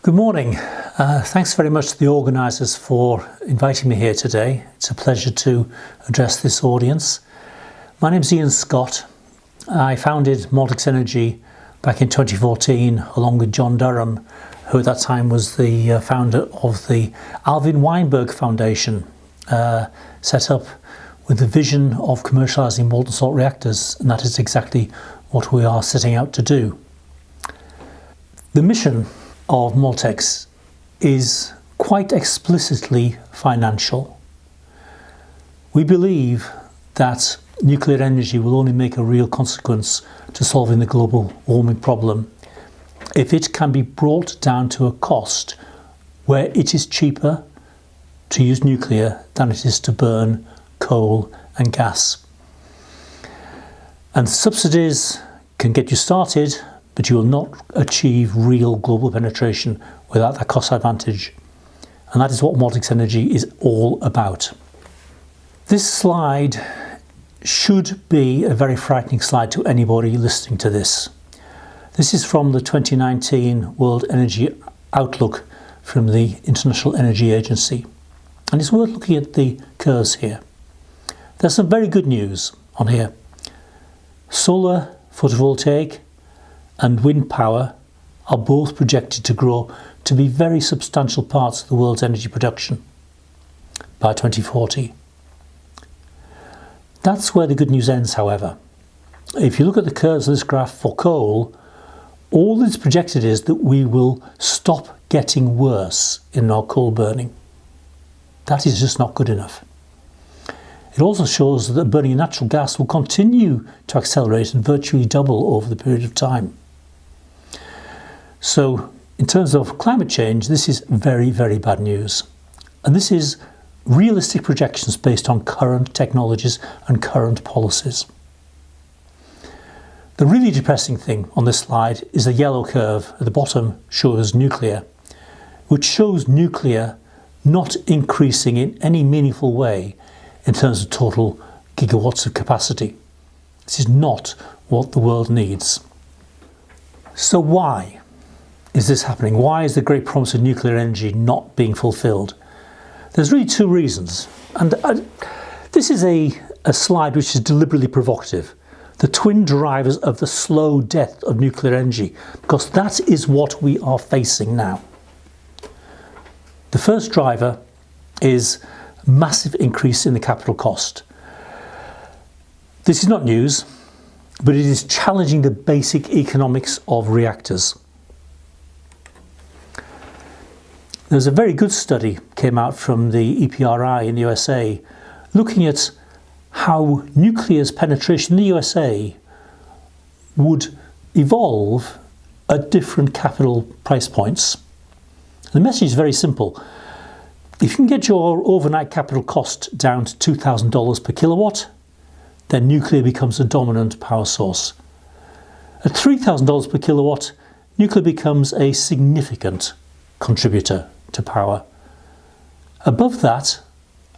Good morning. Uh, thanks very much to the organisers for inviting me here today. It's a pleasure to address this audience. My name is Ian Scott. I founded Moltex Energy back in 2014 along with John Durham, who at that time was the uh, founder of the Alvin Weinberg Foundation, uh, set up with the vision of commercialising molten salt reactors, and that is exactly what we are setting out to do. The mission of Moltex is quite explicitly financial. We believe that nuclear energy will only make a real consequence to solving the global warming problem if it can be brought down to a cost where it is cheaper to use nuclear than it is to burn coal and gas. And subsidies can get you started, but you will not achieve real global penetration without that cost advantage. And that is what Moltex Energy is all about. This slide should be a very frightening slide to anybody listening to this. This is from the 2019 World Energy Outlook from the International Energy Agency. And it's worth looking at the curves here. There's some very good news on here. Solar photovoltaic and wind power are both projected to grow to be very substantial parts of the world's energy production by 2040. That's where the good news ends, however. If you look at the curves of this graph for coal, all that's projected is that we will stop getting worse in our coal burning. That is just not good enough. It also shows that burning natural gas will continue to accelerate and virtually double over the period of time. So in terms of climate change, this is very, very bad news. And this is realistic projections based on current technologies and current policies. The really depressing thing on this slide is the yellow curve at the bottom shows nuclear, which shows nuclear not increasing in any meaningful way in terms of total gigawatts of capacity. This is not what the world needs. So why is this happening? Why is the great promise of nuclear energy not being fulfilled? There's really two reasons. And uh, this is a, a slide which is deliberately provocative the twin drivers of the slow death of nuclear energy, because that is what we are facing now. The first driver is massive increase in the capital cost. This is not news, but it is challenging the basic economics of reactors. There's a very good study came out from the EPRI in the USA looking at how nuclear's penetration in the USA would evolve at different capital price points. The message is very simple. If you can get your overnight capital cost down to $2,000 per kilowatt, then nuclear becomes a dominant power source. At $3,000 per kilowatt, nuclear becomes a significant contributor to power. Above that,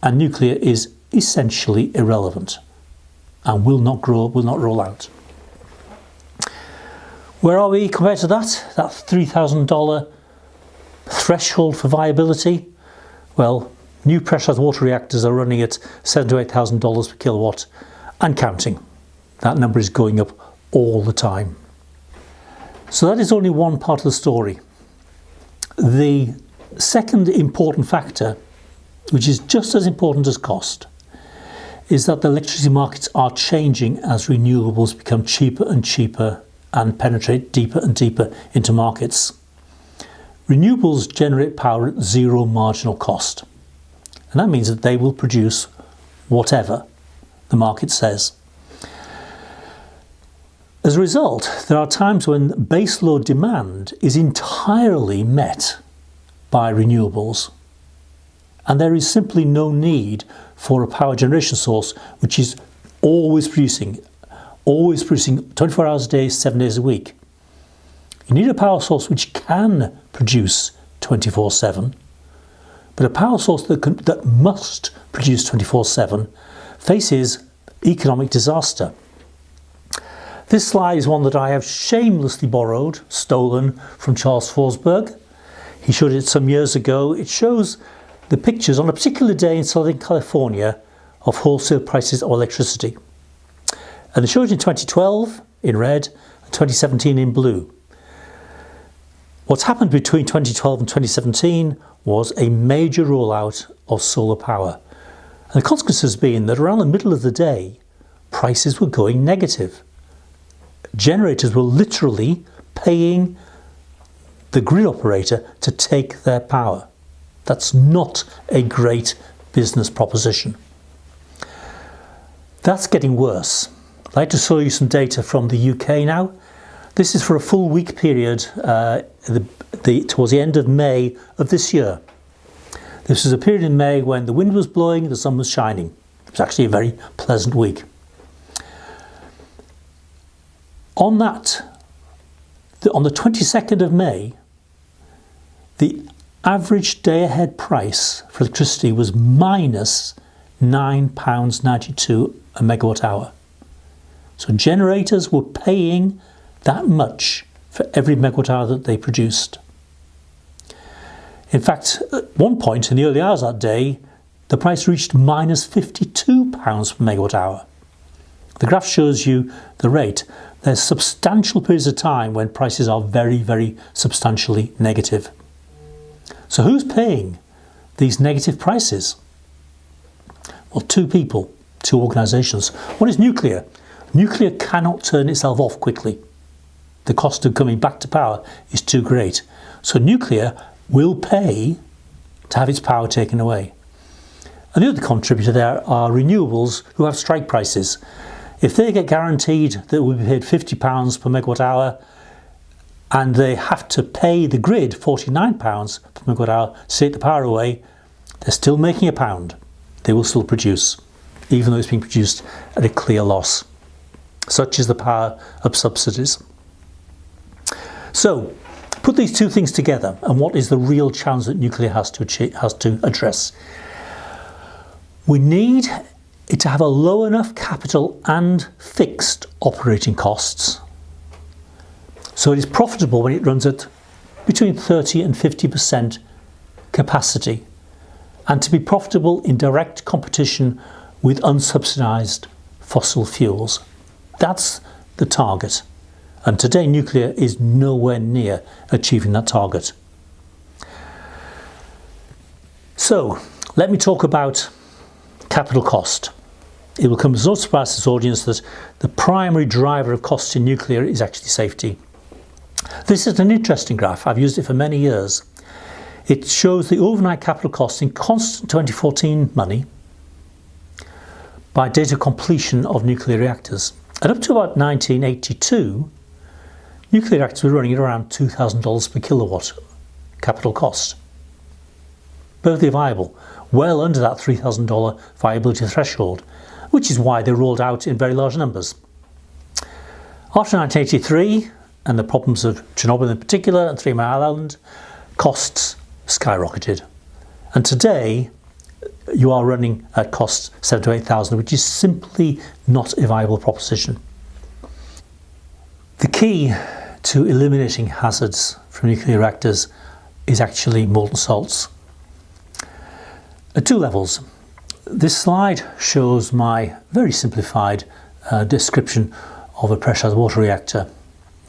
and nuclear is essentially irrelevant and will not grow, will not roll out. Where are we compared to that? That $3,000 threshold for viability? Well, new pressurized water reactors are running at seven to $8,000 per kilowatt and counting. That number is going up all the time. So that is only one part of the story. The second important factor, which is just as important as cost, is that the electricity markets are changing as renewables become cheaper and cheaper and penetrate deeper and deeper into markets. Renewables generate power at zero marginal cost. And that means that they will produce whatever the market says. As a result, there are times when baseload demand is entirely met by renewables and there is simply no need for a power generation source which is always producing, always producing 24 hours a day, seven days a week. You need a power source which can produce 24-7, but a power source that, can, that must produce 24-7 faces economic disaster. This slide is one that I have shamelessly borrowed, stolen from Charles Forsberg. He showed it some years ago. It shows the pictures on a particular day in Southern California of wholesale prices of electricity. And they showed it in 2012 in red and 2017 in blue. What's happened between 2012 and 2017 was a major rollout of solar power. And the consequence has been that around the middle of the day, prices were going negative. Generators were literally paying the grid operator to take their power. That's not a great business proposition. That's getting worse. I'd like to show you some data from the UK now. This is for a full week period uh, the, the, towards the end of May of this year. This was a period in May when the wind was blowing, the sun was shining. It was actually a very pleasant week. On that, on the 22nd of May, the average day ahead price for electricity was minus £9.92 a megawatt hour. So generators were paying that much for every megawatt hour that they produced. In fact, at one point in the early hours that day, the price reached minus £52 per megawatt hour. The graph shows you the rate. There's substantial periods of time when prices are very, very substantially negative. So who's paying these negative prices? Well, two people, two organisations. One is nuclear. Nuclear cannot turn itself off quickly. The cost of coming back to power is too great. So nuclear will pay to have its power taken away. And the other contributor there are renewables who have strike prices. If they get guaranteed that we'll be paid £50 per megawatt hour and they have to pay the grid £49 per megawatt hour to take the power away, they're still making a pound they will still produce, even though it's being produced at a clear loss. Such is the power of subsidies. So, put these two things together, and what is the real challenge that nuclear has to, achieve, has to address? We need it to have a low enough capital and fixed operating costs so it is profitable when it runs at between 30 and 50% capacity and to be profitable in direct competition with unsubsidised fossil fuels. That's the target. And today nuclear is nowhere near achieving that target. So let me talk about capital cost. It will come as no surprise to this audience that the primary driver of costs in nuclear is actually safety. This is an interesting graph. I've used it for many years. It shows the overnight capital costs in constant 2014 money by date of completion of nuclear reactors. And up to about 1982, nuclear reactors were running at around $2,000 per kilowatt capital cost. Perfectly viable, well under that $3,000 viability threshold, which is why they rolled out in very large numbers. After 1983, and the problems of Chernobyl in particular and Three Mile Island, costs skyrocketed. And today, you are running at costs seven to eight thousand, which is simply not a viable proposition. The key to eliminating hazards from nuclear reactors is actually molten salts. At two levels. This slide shows my very simplified uh, description of a pressurized water reactor.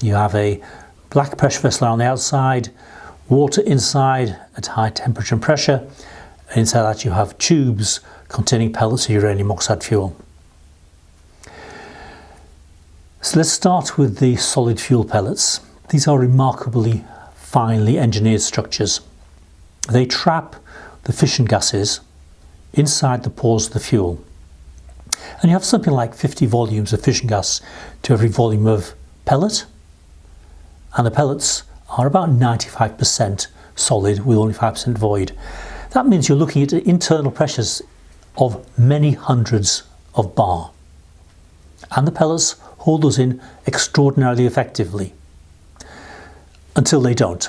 You have a black pressure vessel on the outside, water inside at high temperature and pressure. And inside that you have tubes containing pellets of uranium oxide fuel. So let's start with the solid fuel pellets. These are remarkably finely engineered structures. They trap the fission gases inside the pores of the fuel. And you have something like 50 volumes of fission gas to every volume of pellet and the pellets are about 95% solid with only 5% void. That means you're looking at internal pressures of many hundreds of bar. And the pellets hold those in extraordinarily effectively until they don't.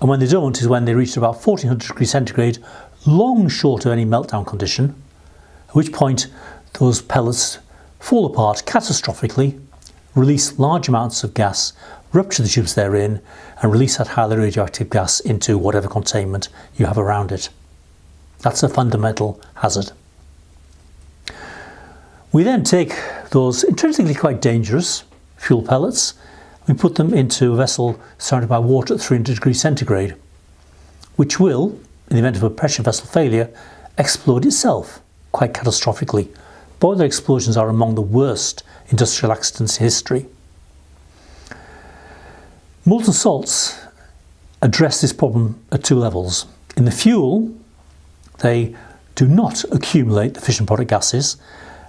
And when they don't is when they reach about 1400 degrees centigrade, long short of any meltdown condition, at which point those pellets fall apart catastrophically release large amounts of gas, rupture the tubes they're in, and release that highly radioactive gas into whatever containment you have around it. That's a fundamental hazard. We then take those intrinsically quite dangerous fuel pellets, we put them into a vessel surrounded by water at 300 degrees centigrade, which will, in the event of a pressure vessel failure, explode itself quite catastrophically. Boiler explosions are among the worst industrial accidents in history. Molten salts address this problem at two levels. In the fuel, they do not accumulate the fission product gases,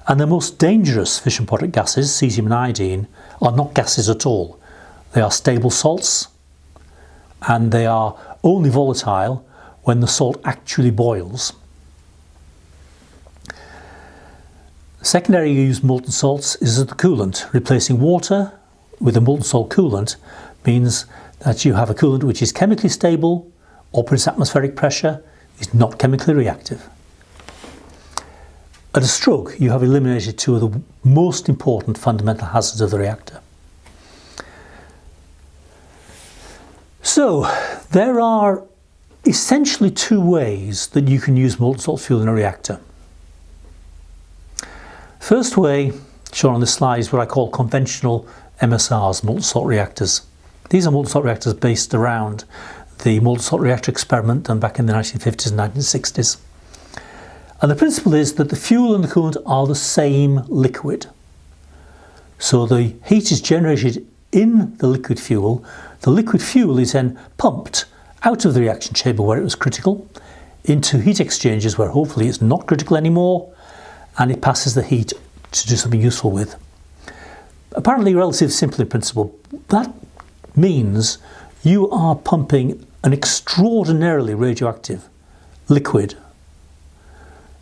and the most dangerous fission product gases, cesium and iodine, are not gases at all. They are stable salts, and they are only volatile when the salt actually boils. Secondary use molten salts is as the coolant. Replacing water with a molten salt coolant means that you have a coolant which is chemically stable, operates atmospheric pressure, is not chemically reactive. At a stroke, you have eliminated two of the most important fundamental hazards of the reactor. So, there are essentially two ways that you can use molten salt fuel in a reactor. First way, shown on this slide, is what I call conventional MSRs, molten salt reactors. These are molten salt reactors based around the molten salt reactor experiment done back in the 1950s and 1960s. And the principle is that the fuel and the coolant are the same liquid. So the heat is generated in the liquid fuel. The liquid fuel is then pumped out of the reaction chamber where it was critical into heat exchangers where hopefully it's not critical anymore and it passes the heat to do something useful with. Apparently relatively simple in principle. That means you are pumping an extraordinarily radioactive liquid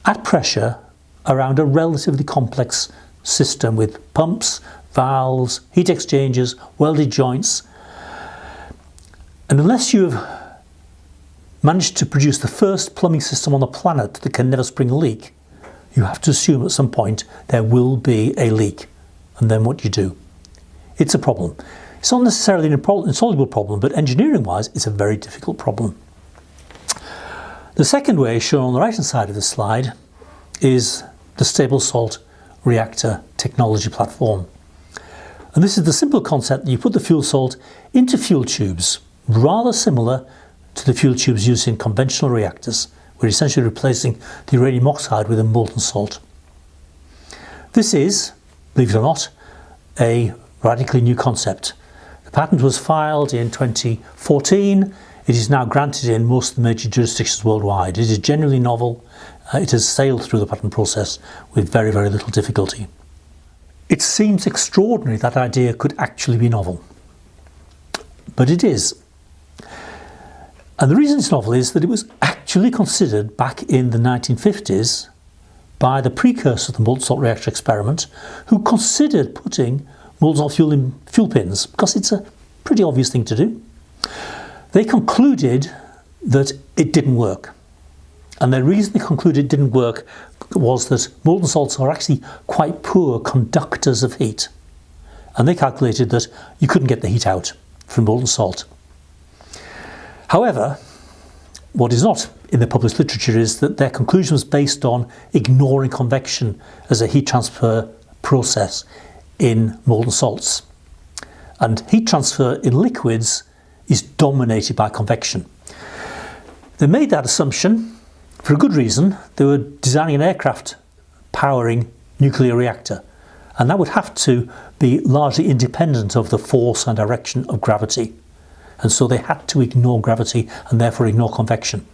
at pressure around a relatively complex system with pumps, valves, heat exchangers, welded joints. And unless you've managed to produce the first plumbing system on the planet that can never spring a leak, you have to assume at some point there will be a leak. And then what do you do? It's a problem. It's not necessarily an insoluble problem, but engineering wise, it's a very difficult problem. The second way, shown on the right hand side of the slide, is the stable salt reactor technology platform. And this is the simple concept that you put the fuel salt into fuel tubes, rather similar to the fuel tubes used in conventional reactors. We're essentially replacing the uranium oxide with a molten salt. This is, believe it or not, a radically new concept. The patent was filed in 2014 it is now granted in most of the major jurisdictions worldwide. It is generally novel. Uh, it has sailed through the patent process with very, very little difficulty. It seems extraordinary that idea could actually be novel. But it is. And the reason it's novel is that it was actually considered back in the 1950s by the precursor of the molten salt reactor experiment who considered putting molten salt fuel in fuel pins because it's a pretty obvious thing to do. They concluded that it didn't work. And the reason they concluded it didn't work was that molten salts are actually quite poor conductors of heat. And they calculated that you couldn't get the heat out from molten salt. However, what is not in the published literature is that their conclusion was based on ignoring convection as a heat transfer process in molten salts. And heat transfer in liquids is dominated by convection. They made that assumption for a good reason. They were designing an aircraft powering nuclear reactor and that would have to be largely independent of the force and direction of gravity. And so they had to ignore gravity and therefore ignore convection.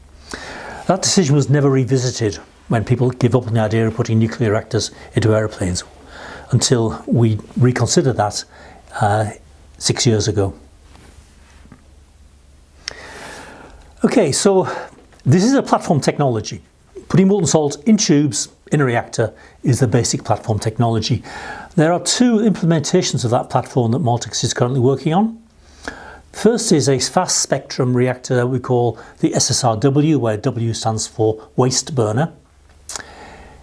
That decision was never revisited when people give up on the idea of putting nuclear reactors into aeroplanes until we reconsidered that uh, six years ago. Okay, so this is a platform technology. Putting molten salt in tubes in a reactor is the basic platform technology. There are two implementations of that platform that Moltex is currently working on. First is a fast spectrum reactor that we call the SSRW, where W stands for waste burner.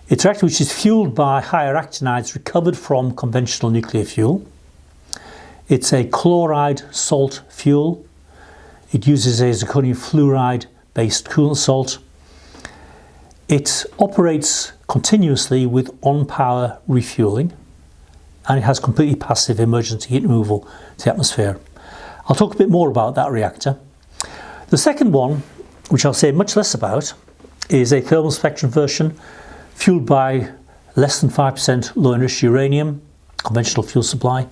It's a reactor which is fueled by higher actinides recovered from conventional nuclear fuel. It's a chloride salt fuel. It uses a zirconium fluoride based coolant salt. It operates continuously with on-power refueling and it has completely passive emergency heat removal to the atmosphere. I'll talk a bit more about that reactor. The second one, which I'll say much less about, is a thermal spectrum version fueled by less than 5% low enriched uranium, conventional fuel supply,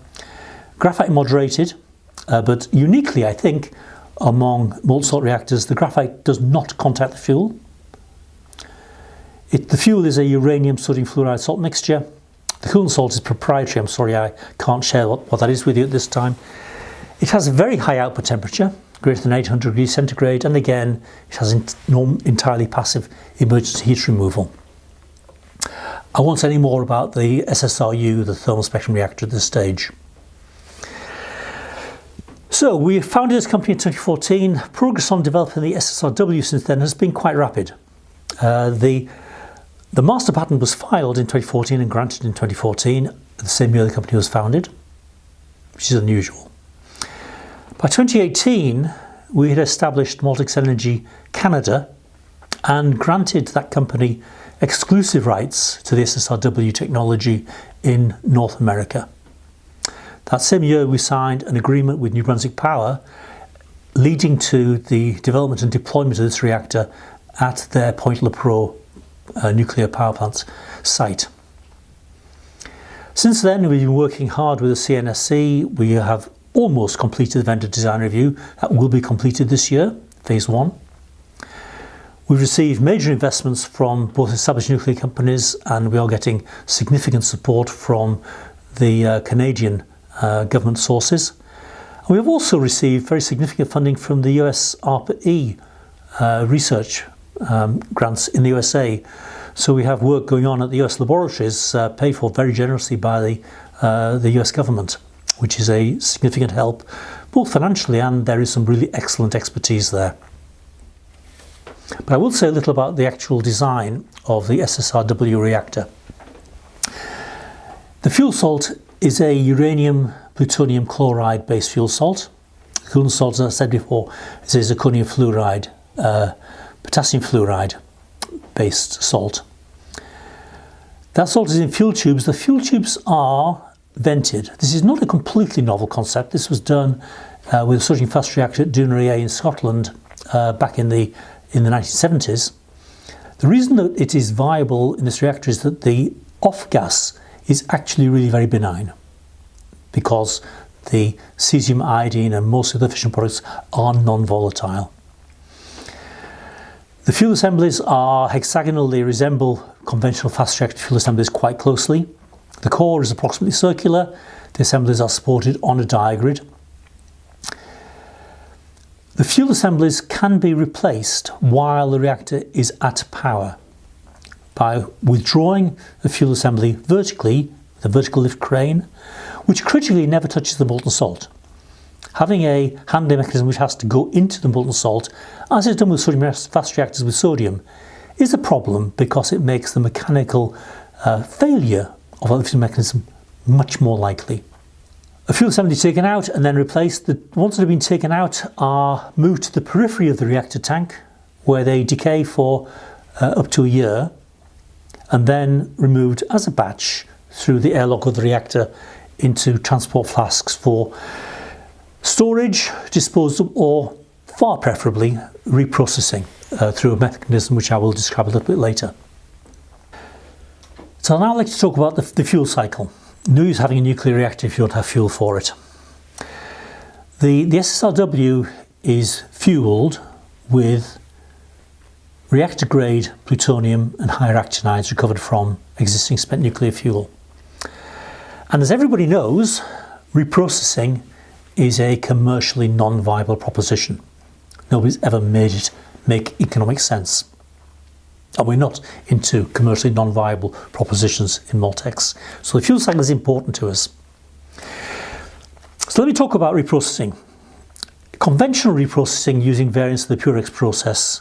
graphite moderated, uh, but uniquely I think among molten salt reactors the graphite does not contact the fuel. It, the fuel is a uranium sodium fluoride salt mixture. The coolant salt is proprietary, I'm sorry I can't share what, what that is with you at this time. It has a very high output temperature, greater than 800 degrees centigrade, and again it has entirely passive emergency heat removal. I won't say any more about the SSRU, the thermal spectrum reactor at this stage. So we founded this company in 2014. Progress on developing the SSRW since then has been quite rapid. Uh, the, the master patent was filed in 2014 and granted in 2014, the same year the company was founded, which is unusual. By 2018, we had established Moltex Energy Canada and granted that company exclusive rights to the SSRW technology in North America. That same year we signed an agreement with New Brunswick Power leading to the development and deployment of this reactor at their Point Lepreau uh, nuclear power plant site. Since then we've been working hard with the CNSC. We have almost completed the vendor design review. That will be completed this year, phase one. We've received major investments from both established nuclear companies and we are getting significant support from the uh, Canadian uh, government sources. And we have also received very significant funding from the US ARPA-E uh, research um, grants in the USA. So we have work going on at the US laboratories uh, paid for very generously by the, uh, the US government, which is a significant help both financially and there is some really excellent expertise there. But I will say a little about the actual design of the SSRW reactor. The fuel salt is a uranium plutonium chloride based fuel salt. The coolant salt, as I said before, is a zirconium fluoride, uh, potassium fluoride based salt. That salt is in fuel tubes. The fuel tubes are vented. This is not a completely novel concept. This was done uh, with a sodium fast reactor at Dounreay in Scotland uh, back in the in the 1970s. The reason that it is viable in this reactor is that the off gas is actually really very benign because the cesium, iodine and most of the fission products are non-volatile. The fuel assemblies are hexagonal, they resemble conventional fast reactor fuel assemblies quite closely. The core is approximately circular, the assemblies are supported on a diagrid the fuel assemblies can be replaced while the reactor is at power by withdrawing the fuel assembly vertically with a vertical lift crane, which critically never touches the molten salt. Having a handling mechanism which has to go into the molten salt, as is done with sodium fast reactors with sodium, is a problem because it makes the mechanical uh, failure of a lifting mechanism much more likely. A fuel assembly taken out and then replaced. The ones that have been taken out are moved to the periphery of the reactor tank where they decay for uh, up to a year and then removed as a batch through the airlock of the reactor into transport flasks for storage, disposal or far preferably reprocessing uh, through a mechanism which I will describe a little bit later. So now I'd like to talk about the, the fuel cycle. No use having a nuclear reactor if you don't have fuel for it. The, the SSRW is fueled with reactor grade plutonium and higher actinides recovered from existing spent nuclear fuel. And as everybody knows, reprocessing is a commercially non-viable proposition. Nobody's ever made it make economic sense and we're not into commercially non-viable propositions in Moltex. So the fuel cycle is important to us. So let me talk about reprocessing. Conventional reprocessing using variants of the Purex process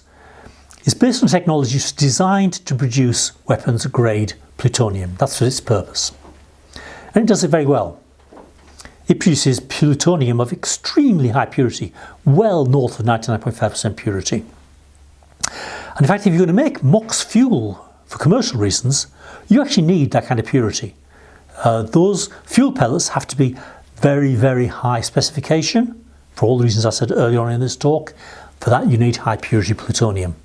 is based on technologies designed to produce weapons grade plutonium. That's for its purpose. And it does it very well. it produces plutonium of extremely high purity, well north of 99.5% purity. And in fact, if you're going to make MOX fuel for commercial reasons, you actually need that kind of purity. Uh, those fuel pellets have to be very, very high specification, for all the reasons I said earlier on in this talk. For that, you need high purity plutonium.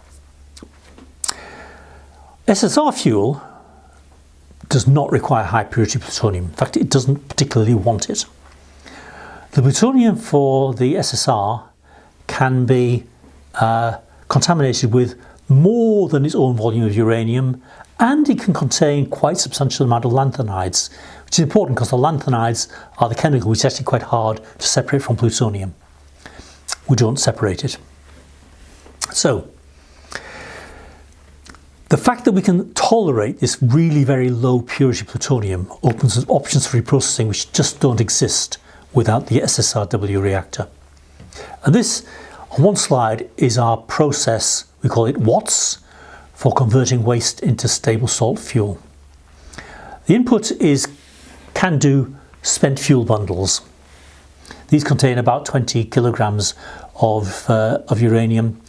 SSR fuel does not require high purity plutonium. In fact, it doesn't particularly want it. The plutonium for the SSR can be uh, contaminated with more than its own volume of uranium and it can contain quite substantial amount of lanthanides which is important because the lanthanides are the chemical which is actually quite hard to separate from plutonium. We don't separate it. So the fact that we can tolerate this really very low purity plutonium opens up options for reprocessing which just don't exist without the SSRW reactor. And this on one slide is our process, we call it WATSS, for converting waste into stable salt fuel. The input is CANDU spent fuel bundles. These contain about 20 kilograms of, uh, of uranium.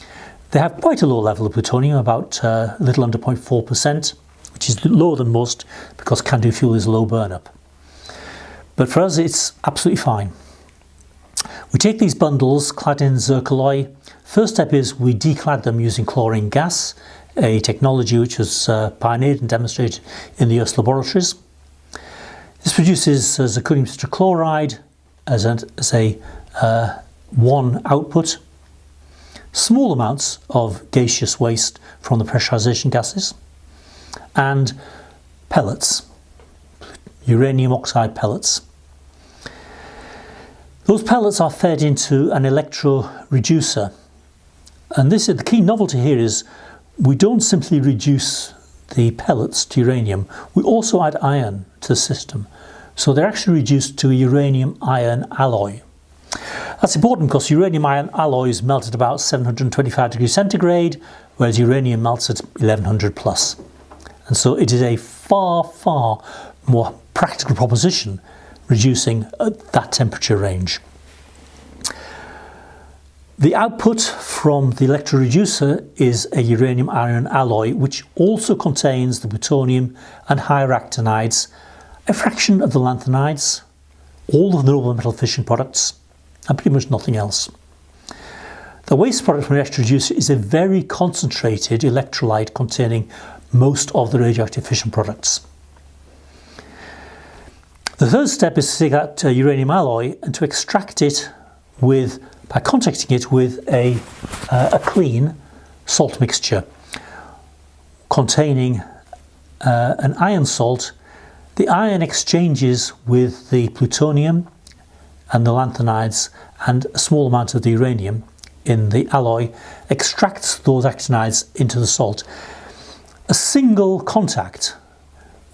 They have quite a low level of plutonium, about uh, a little under 0.4%, which is lower than most because CANDU fuel is low burn up. But for us, it's absolutely fine. We take these bundles clad in zircaloy. First step is we declad them using chlorine gas, a technology which was uh, pioneered and demonstrated in the US laboratories. This produces uh, zirconium tetrachloride as a, as a uh, one output, small amounts of gaseous waste from the pressurization gases, and pellets, uranium oxide pellets. Those pellets are fed into an electro reducer and this is the key novelty here is we don't simply reduce the pellets to uranium, we also add iron to the system. So they're actually reduced to a uranium iron alloy. That's important because uranium iron alloys melt at about 725 degrees centigrade, whereas uranium melts at 1100 plus. And so it is a far, far more practical proposition reducing uh, that temperature range. The output from the electroreducer is a uranium iron alloy which also contains the plutonium and higher actinides, a fraction of the lanthanides, all of the noble metal fission products and pretty much nothing else. The waste product from the electroreducer is a very concentrated electrolyte containing most of the radioactive fission products. The third step is to take that uh, uranium alloy and to extract it with by contacting it with a, uh, a clean salt mixture containing uh, an iron salt. The iron exchanges with the plutonium and the lanthanides and a small amount of the uranium in the alloy extracts those actinides into the salt. A single contact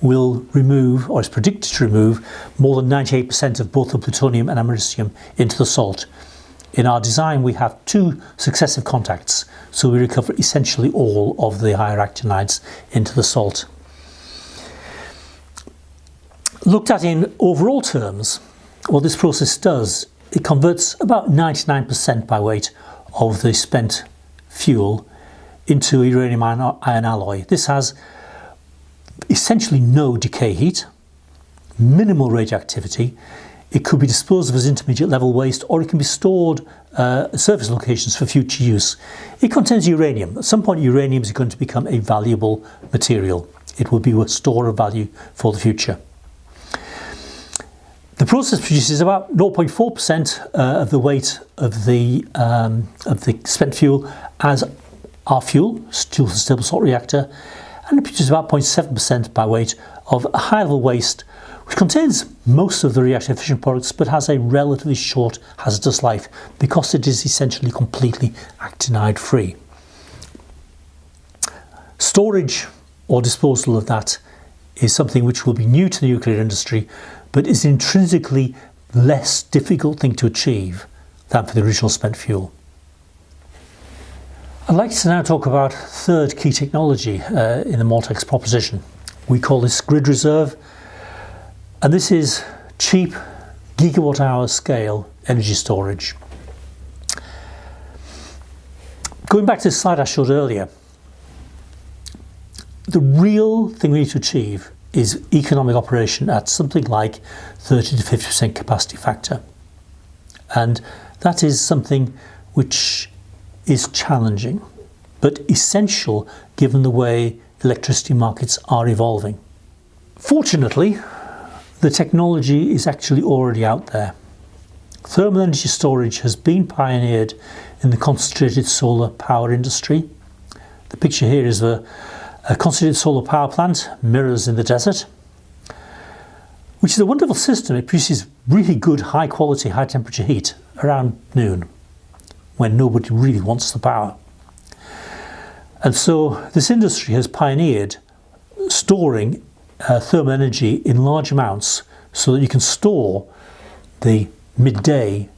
will remove, or is predicted to remove, more than 98% of both the plutonium and americium into the salt. In our design we have two successive contacts, so we recover essentially all of the higher actinides into the salt. Looked at in overall terms, what this process does, it converts about 99% by weight of the spent fuel into uranium iron alloy. This has essentially no decay heat, minimal radioactivity. It could be disposed of as intermediate level waste or it can be stored uh, surface locations for future use. It contains uranium. At some point uranium is going to become a valuable material. It will be a store of value for the future. The process produces about 0.4% uh, of the weight of the, um, of the spent fuel as our fuel, fuel stable salt reactor, and it produces about 0.7% by weight of high level waste which contains most of the reactive fission products but has a relatively short hazardous life because it is essentially completely actinide free. Storage or disposal of that is something which will be new to the nuclear industry but is intrinsically less difficult thing to achieve than for the original spent fuel. I'd like to now talk about third key technology uh, in the Moltex proposition. We call this grid reserve and this is cheap gigawatt hour scale energy storage. Going back to the slide I showed earlier, the real thing we need to achieve is economic operation at something like 30 to 50% capacity factor. And that is something which is challenging, but essential given the way electricity markets are evolving. Fortunately, the technology is actually already out there. Thermal energy storage has been pioneered in the concentrated solar power industry. The picture here is a, a concentrated solar power plant, mirrors in the desert, which is a wonderful system. It produces really good high quality, high temperature heat around noon when nobody really wants the power. And so this industry has pioneered storing uh, thermal energy in large amounts so that you can store the midday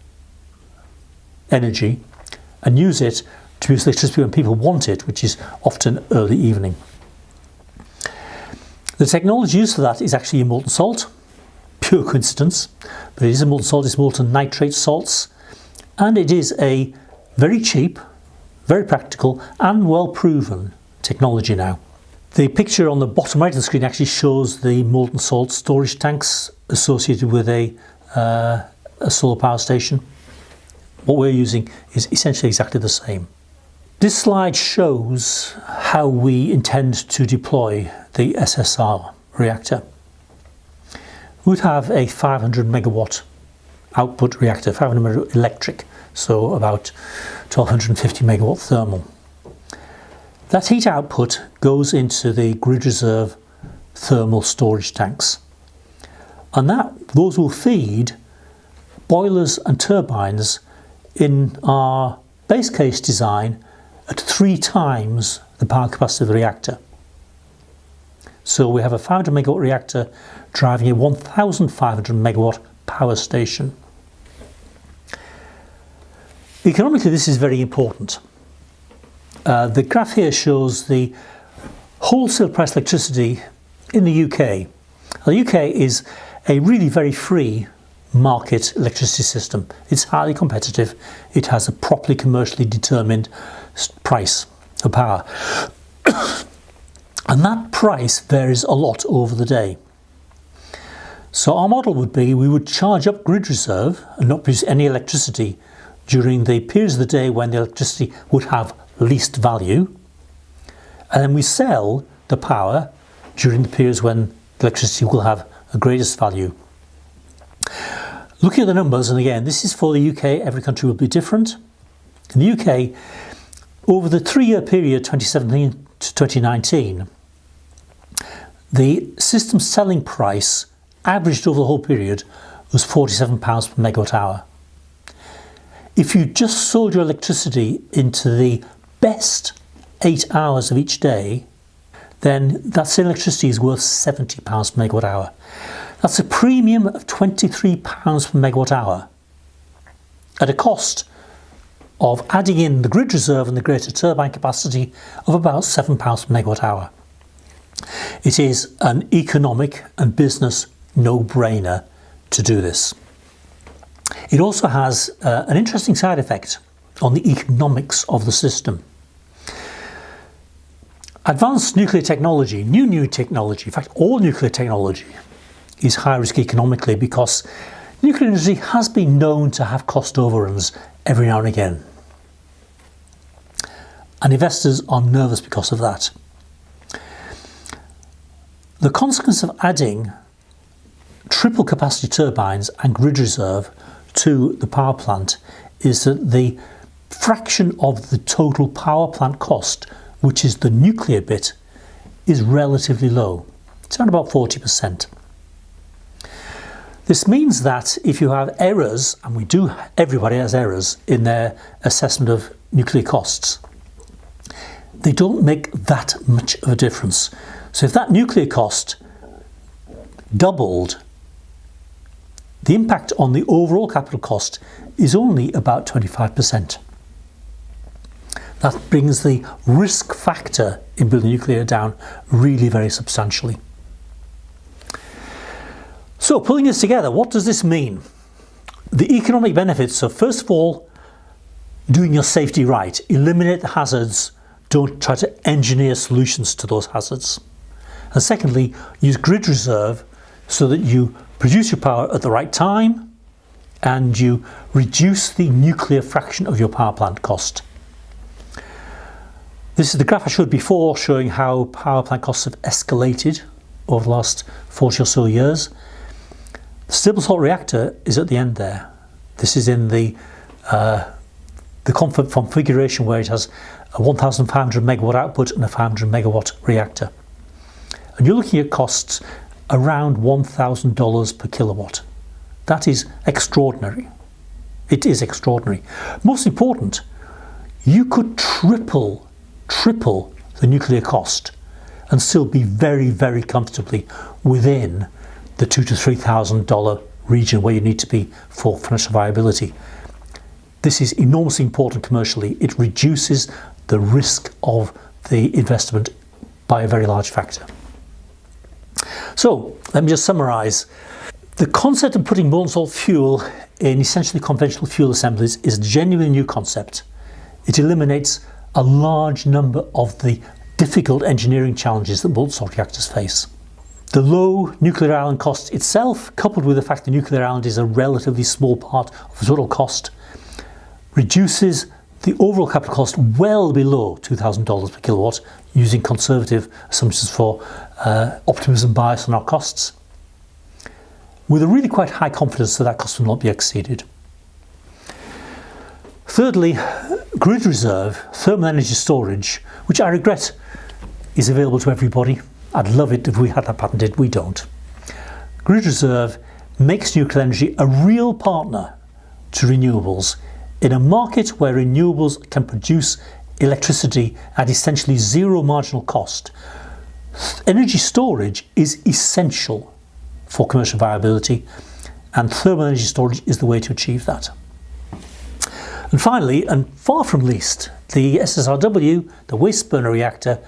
energy and use it to produce electricity when people want it, which is often early evening. The technology used for that is actually molten salt, pure coincidence, but it is a molten salt, it's molten nitrate salts, and it is a very cheap, very practical and well proven technology now. The picture on the bottom right of the screen actually shows the molten salt storage tanks associated with a, uh, a solar power station. What we're using is essentially exactly the same. This slide shows how we intend to deploy the SSR reactor. We'd have a 500 megawatt output reactor, 500 megawatt electric, so about 1250 megawatt thermal. That heat output goes into the grid reserve thermal storage tanks. And that those will feed boilers and turbines in our base case design at three times the power capacity of the reactor. So we have a 500 megawatt reactor driving a 1500 megawatt power station. Economically this is very important uh, the graph here shows the wholesale price electricity in the UK. The UK is a really very free market electricity system. It's highly competitive. It has a properly commercially determined price of power. and that price varies a lot over the day. So our model would be we would charge up grid reserve and not produce any electricity during the periods of the day when the electricity would have least value and then we sell the power during the periods when electricity will have the greatest value. Looking at the numbers, and again, this is for the UK, every country will be different. In the UK, over the three-year period 2017 to 2019, the system selling price averaged over the whole period was £47 per megawatt hour. If you just sold your electricity into the best eight hours of each day, then that same electricity is worth £70 per megawatt hour. That's a premium of £23 per megawatt hour at a cost of adding in the grid reserve and the greater turbine capacity of about £7 per megawatt hour. It is an economic and business no-brainer to do this. It also has uh, an interesting side effect on the economics of the system. Advanced nuclear technology, new new technology, in fact all nuclear technology is high risk economically because nuclear energy has been known to have cost overruns every now and again. And investors are nervous because of that. The consequence of adding triple capacity turbines and grid reserve to the power plant is that the fraction of the total power plant cost which is the nuclear bit, is relatively low. It's around about 40%. This means that if you have errors, and we do, everybody has errors in their assessment of nuclear costs, they don't make that much of a difference. So if that nuclear cost doubled, the impact on the overall capital cost is only about 25%. That brings the risk factor in building nuclear down really very substantially. So pulling this together, what does this mean? The economic benefits are first of all, doing your safety right. Eliminate the hazards. Don't try to engineer solutions to those hazards. And secondly, use grid reserve so that you produce your power at the right time and you reduce the nuclear fraction of your power plant cost. This is the graph I showed before showing how power plant costs have escalated over the last 40 or so years. The stable salt reactor is at the end there. This is in the uh, the configuration where it has a 1500 megawatt output and a 500 megawatt reactor. And you're looking at costs around $1,000 per kilowatt. That is extraordinary. It is extraordinary. Most important, you could triple triple the nuclear cost and still be very, very comfortably within the two to three thousand dollar region where you need to be for financial viability. This is enormously important commercially. It reduces the risk of the investment by a very large factor. So let me just summarize. The concept of putting molten salt fuel in essentially conventional fuel assemblies is a genuinely new concept. It eliminates a large number of the difficult engineering challenges that molten salt reactors face. The low nuclear island cost itself, coupled with the fact the nuclear island is a relatively small part of the total cost, reduces the overall capital cost well below $2,000 per kilowatt using conservative assumptions for uh, optimism bias on our costs, with a really quite high confidence that that cost will not be exceeded. Thirdly, grid reserve, thermal energy storage, which I regret is available to everybody. I'd love it if we had that patented, we don't. Grid reserve makes nuclear energy a real partner to renewables in a market where renewables can produce electricity at essentially zero marginal cost. Energy storage is essential for commercial viability and thermal energy storage is the way to achieve that. And finally, and far from least, the SSRW, the waste burner reactor,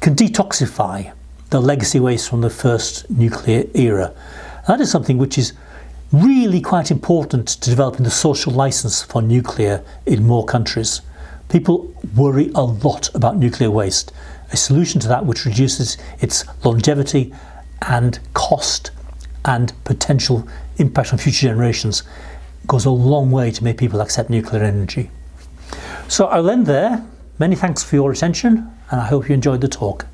can detoxify the legacy waste from the first nuclear era. That is something which is really quite important to developing the social license for nuclear in more countries. People worry a lot about nuclear waste. A solution to that which reduces its longevity and cost and potential impact on future generations goes a long way to make people accept nuclear energy. So I'll end there. Many thanks for your attention and I hope you enjoyed the talk.